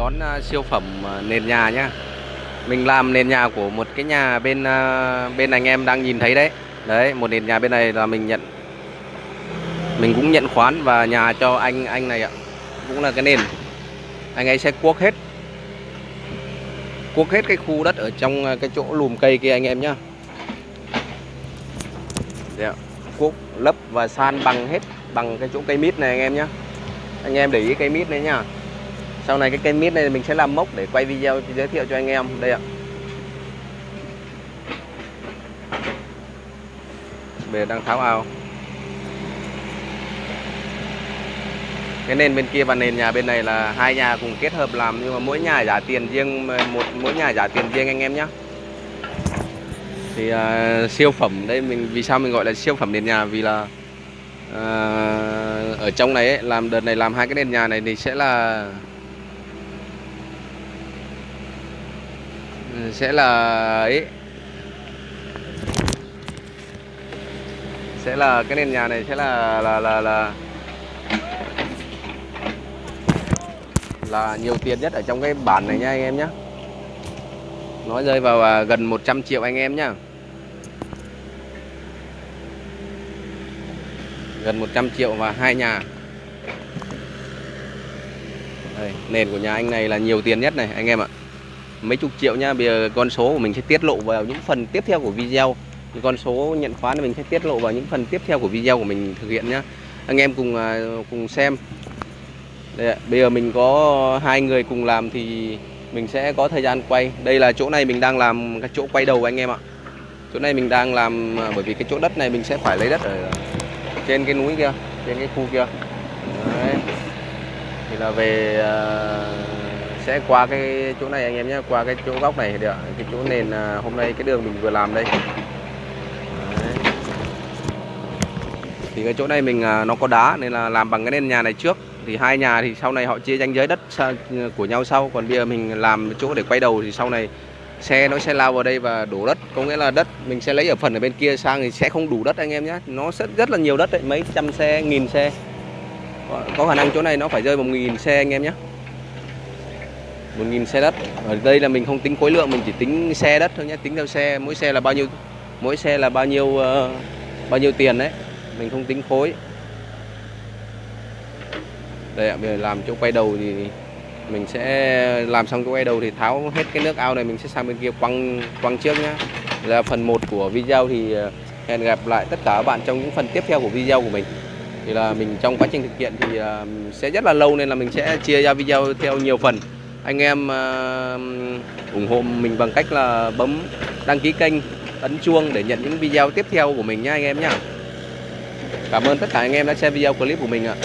đón à, siêu phẩm à, nền nhà nhá. Mình làm nền nhà của một cái nhà bên à, bên anh em đang nhìn thấy đấy. Đấy, một nền nhà bên này là mình nhận. Mình cũng nhận khoán và nhà cho anh anh này ạ. Cũng là cái nền. Anh ấy sẽ cuốc hết. Cuốc hết cái khu đất ở trong cái chỗ lùm cây kia anh em nhá. Đấy Cuốc, lấp và san bằng hết Bằng cái chỗ cây mít này anh em nhá. Anh em để ý cây mít này nhá sau này cái cây mít này mình sẽ làm mốc để quay video giới thiệu cho anh em. Đây ạ. Bề đang tháo ao. Cái nền bên kia và nền nhà bên này là hai nhà cùng kết hợp làm nhưng mà mỗi nhà trả tiền riêng một mỗi nhà trả tiền riêng anh em nhé thì uh, siêu phẩm đây mình vì sao mình gọi là siêu phẩm nền nhà? Vì là uh, ở trong này ấy, làm đợt này làm hai cái nền nhà này thì sẽ là sẽ là ấy. Sẽ là cái nền nhà này sẽ là là là là là nhiều tiền nhất ở trong cái bản này nha anh em nhé nó rơi vào à, gần 100 triệu anh em nhá. Gần 100 triệu và hai nhà. Đây, nền của nhà anh này là nhiều tiền nhất này anh em ạ mấy chục triệu nha bây giờ con số của mình sẽ tiết lộ vào những phần tiếp theo của video. Những con số nhận khoán thì mình sẽ tiết lộ vào những phần tiếp theo của video của mình thực hiện nhá. Anh em cùng à, cùng xem. Đây, bây giờ mình có hai người cùng làm thì mình sẽ có thời gian quay. Đây là chỗ này mình đang làm cái chỗ quay đầu anh em ạ. Chỗ này mình đang làm à, bởi vì cái chỗ đất này mình sẽ phải lấy đất ở trên cái núi kia trên cái khu kia. Đấy. thì là về uh, sẽ qua cái chỗ này anh em nhé, qua cái chỗ góc này được, cái chỗ nền à, hôm nay cái đường mình vừa làm đây. Đấy. thì cái chỗ này mình à, nó có đá nên là làm bằng cái nền nhà này trước. Thì hai nhà thì sau này họ chia ranh giới đất của nhau sau. Còn bây giờ mình làm chỗ để quay đầu thì sau này xe nó sẽ lao vào đây và đổ đất. Có nghĩa là đất mình sẽ lấy ở phần ở bên kia sang thì sẽ không đủ đất anh em nhé. Nó sẽ rất là nhiều đất đấy, mấy trăm xe, nghìn xe. Có khả năng chỗ này nó phải rơi một nghìn xe anh em nhé. 1.000 xe đất. Ở đây là mình không tính khối lượng mình chỉ tính xe đất thôi nhé. Tính theo xe mỗi xe là bao nhiêu mỗi xe là bao nhiêu uh, bao nhiêu tiền đấy. Mình không tính khối. Đây ạ bây giờ làm chỗ quay đầu thì mình sẽ làm xong chỗ quay đầu thì tháo hết cái nước ao này mình sẽ sang bên kia quăng quăng trước nhá. Là phần 1 của video thì ờ, hẹn gặp lại tất cả các bạn trong những phần tiếp theo của video của mình. Thì là mình trong quá trình thực hiện thì ờ, sẽ rất là lâu nên là mình sẽ chia ra video theo nhiều phần anh em uh, ủng hộ mình bằng cách là bấm đăng ký kênh ấn chuông để nhận những video tiếp theo của mình nha anh em nhé Cảm ơn tất cả anh em đã xem video clip của mình ạ.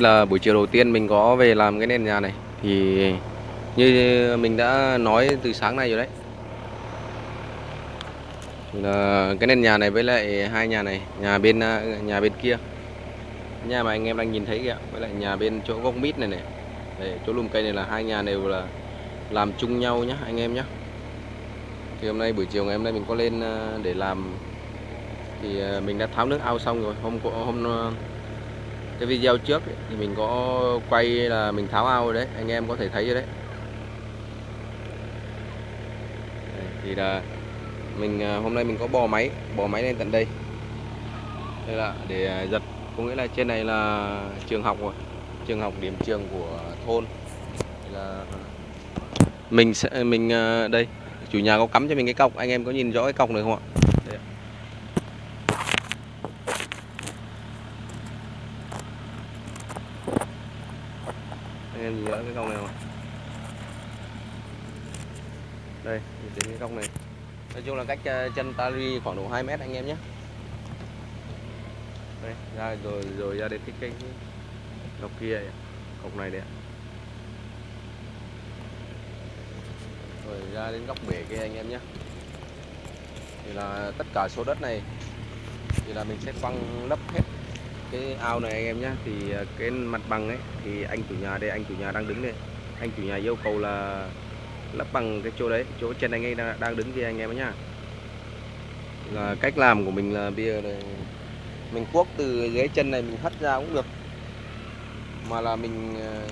Đây là buổi chiều đầu tiên mình có về làm cái nền nhà này. Thì như mình đã nói từ sáng nay rồi đấy. Là cái nền nhà này với lại hai nhà này Nhà bên nhà bên kia. Nhà mà anh em đang nhìn thấy kìa Với lại nhà bên chỗ gốc mít này này. Đấy, chỗ lùm cây này là hai nhà đều là làm chung nhau nhá anh em nhé thì hôm nay buổi chiều ngày hôm nay mình có lên à, để làm. Thì à, mình đã tháo nước ao xong rồi hôm hôm cái video trước ấy, thì mình có quay là mình tháo ao rồi đấy anh em có thể thấy rồi đấy. Thì là mình à, hôm nay mình có bò máy bò máy lên tận đây. Đây là để giật có nghĩa là trên này là trường học rồi trường học điểm trường của thôn. Đây là mình sẽ mình à, đây chủ nhà có cắm cho mình cái cọc anh em có nhìn rõ cái cọc này không ạ? Rõ cái cọc này ạ? Đây đến cái cọc này. Nói chung là cách chân ta đi khoảng độ 2 mét anh em nhé. Đây ra rồi rồi ra đến cái cây cọc kia cọc này đấy rồi ra đến góc bể kia anh em nhé. Thì là tất cả số đất này thì là mình sẽ quăng lấp hết cái ao này anh em nhé thì ờ, cái mặt bằng ấy thì anh chủ nhà đây anh chủ nhà đang đứng đây. Anh chủ nhà yêu cầu là lấp bằng cái chỗ đấy chỗ chân anh ấy đang, đang đứng kia anh em nhá. Là cách làm của mình là bây giờ này mình cuốc từ dưới chân này mình hất ra cũng được. Mà là mình ờ,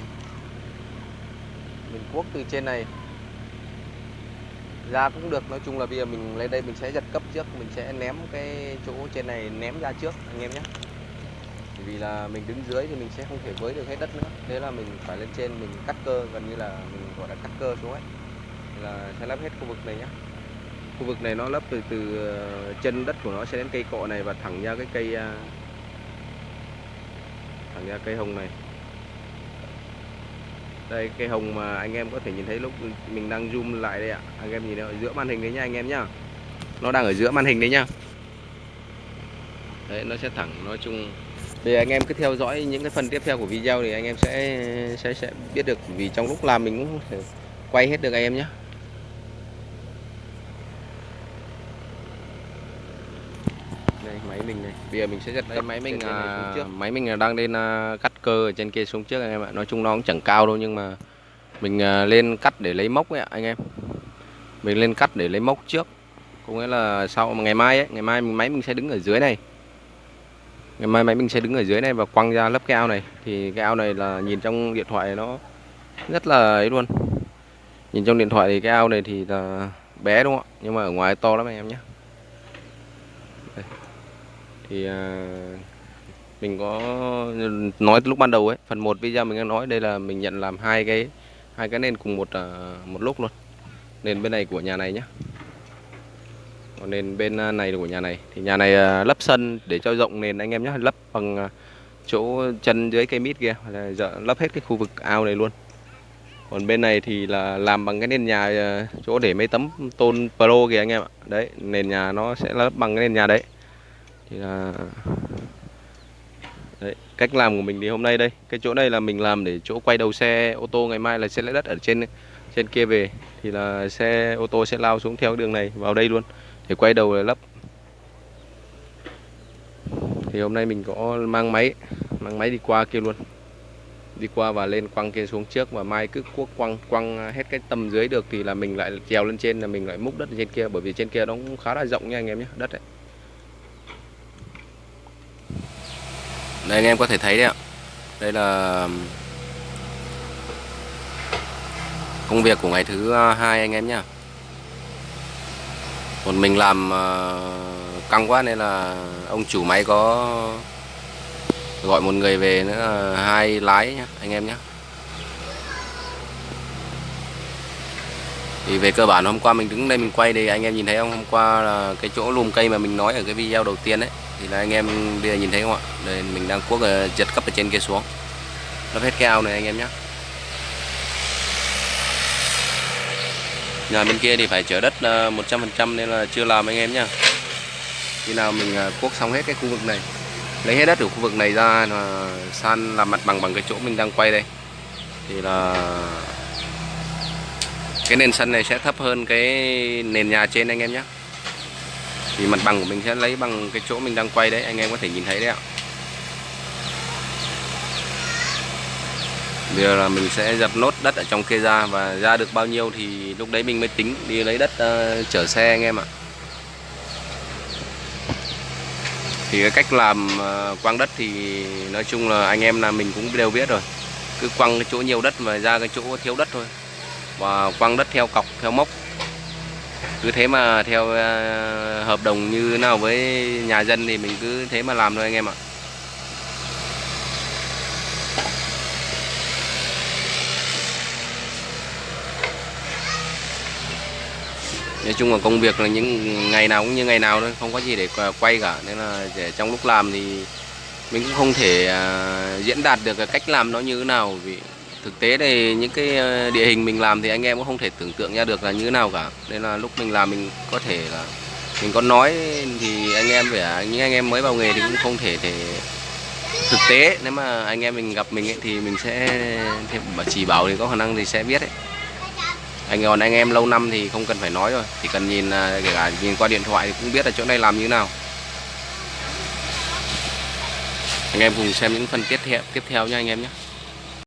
mình cuốc từ trên này ra cũng được. Nói chung là bây giờ mình lên đây mình sẽ giật cấp trước mình sẽ ném cái chỗ trên này ném ra trước anh em nhé vì là mình đứng dưới thì mình sẽ không thể với được hết đất nữa. Thế là mình phải lên trên, mình cắt cơ, gần như là mình, gọi là, cắt cơ xuống ấy. Là sẽ lấp hết khu vực này nhé khu vực này nó lấp từ từ ờ, chân đất của nó sẽ đến cây cọ này và thẳng ra cái cây à, thẳng ra cây hồng này. Đây, cây hồng mà anh em có thể nhìn thấy lúc mình đang zoom lại đây ạ. Anh em nhìn ở giữa màn hình đấy nha anh em nhá. Nó đang ở giữa màn hình đấy nhá đấy, nó sẽ thẳng, nói chung thì anh em cứ theo dõi những cái phần tiếp theo của video thì anh em sẽ sẽ sẽ biết được vì trong lúc làm mình cũng thể quay hết được anh em nhé. Đây máy mình này. Bây giờ mình sẽ giật đây máy mình à, trước. máy mình đang lên à, cắt cơ ở trên kia xuống trước anh em ạ. Nói chung nó cũng chẳng cao đâu nhưng mà mình à, lên cắt để lấy mốc ấy anh em. Mình lên cắt để lấy mốc trước. Có nghĩa là sau ngày mai ấy ngày mai mình máy mình sẽ đứng ở dưới này ngày mai máy mình sẽ đứng ở dưới này và quăng ra lớp cái ao này. Thì cái ao này là nhìn trong điện thoại nó rất là ấy luôn. Nhìn trong điện thoại thì cái ao này thì là bé đúng không ạ? Nhưng mà ở ngoài to lắm anh em nhé. Đây. thì à, mình có nói lúc ban đầu ấy phần 1 video mình đang nói đây là mình nhận làm hai cái hai cái nền cùng một à, một lúc luôn. Nền bên này của nhà này nhé còn nền bên à, này của nhà này. Thì nhà này à, lấp sân để cho rộng nền anh em nhé. Lấp bằng à, chỗ chân dưới cây mít kia. Là lấp hết cái khu vực ao này luôn. Còn bên này thì là làm bằng cái nền nhà chỗ để mấy tấm tôn pro kìa anh em ạ. Đấy nền nhà nó sẽ lấp bằng cái nền nhà đấy. Thì là đấy, cách làm của mình thì hôm nay đây. Cái chỗ này là mình làm để chỗ quay đầu xe ô tô ngày mai là sẽ lấy đất ở trên trên kia về. Thì là xe ô tô sẽ lao xuống theo đường này vào đây luôn để quay đầu là lấp thì hôm nay mình có mang máy mang máy đi qua kia luôn. Đi qua và lên quăng kia xuống trước và mai cứ cuốc quăng quăng hết cái tầm dưới được thì là mình lại trèo lên trên là mình lại múc đất trên kia, bởi vì trên kia nó cũng khá là rộng nha anh em nhé, đất đấy. Đây anh em có thể thấy đấy ạ. Đây là công việc của ngày thứ à, hai anh em nhá còn mình làm ờ, căng quá nên là ông chủ máy có gọi một người về nữa, hai lái nhá, anh em nhé thì về cơ bản hôm qua mình đứng đây mình quay thì anh em nhìn thấy không? Hôm qua là cái chỗ lùm cây mà mình nói ở cái video đầu tiên đấy thì là anh em bây giờ nhìn thấy không ạ? Đây, mình đang cuốc ờ, giật cấp ở trên kia xuống. Nó hết cái ao này anh em nhé nhà bên kia thì phải chở đất ờ, 100% nên là chưa làm anh em nhá. Khi nào mình ờ, cuốc xong hết cái khu vực này, lấy hết đất ở khu vực này ra là san, làm mặt bằng bằng cái chỗ mình đang quay đây. Thì là cái nền sân này sẽ thấp hơn cái nền nhà trên anh em nhé thì mặt bằng của mình sẽ lấy bằng cái chỗ mình đang quay đấy, anh em có thể nhìn thấy đấy ạ. Bây giờ là mình sẽ dập nốt đất ở trong kia ra và ra được bao nhiêu thì lúc đấy mình mới tính đi lấy đất uh, chở xe anh em ạ. Thì cái cách làm ờ, uh, quăng đất thì nói chung là anh em là mình cũng đều biết rồi. Cứ quăng cái chỗ nhiều đất mà ra cái chỗ thiếu đất thôi. Và quăng đất theo cọc, theo mốc. Cứ thế mà theo uh, hợp đồng như nào với nhà dân thì mình cứ thế mà làm thôi anh em ạ. Nói chung là công việc là những ngày nào cũng như ngày nào thôi không có gì để quay cả. Nên là để trong lúc làm thì mình cũng không thể uh, diễn đạt được cái cách làm nó như thế nào. Vì thực tế thì những cái à, địa hình mình làm thì anh em cũng không thể tưởng tượng ra được là như thế nào cả. Nên là lúc mình làm mình có thể là mình có nói thì anh em phải à, những anh em mới vào nghề thì cũng không thể thể thực tế. Nếu mà anh em mình gặp mình ấy, thì mình sẽ chỉ bảo thì có khả năng thì sẽ biết đấy anh còn anh em lâu năm thì không cần phải nói rồi. Chỉ cần nhìn à, kể cả nhìn qua điện thoại thì cũng biết là chỗ này làm như thế nào. Anh em cùng xem những phần tiếp theo tiếp theo nha anh em nhé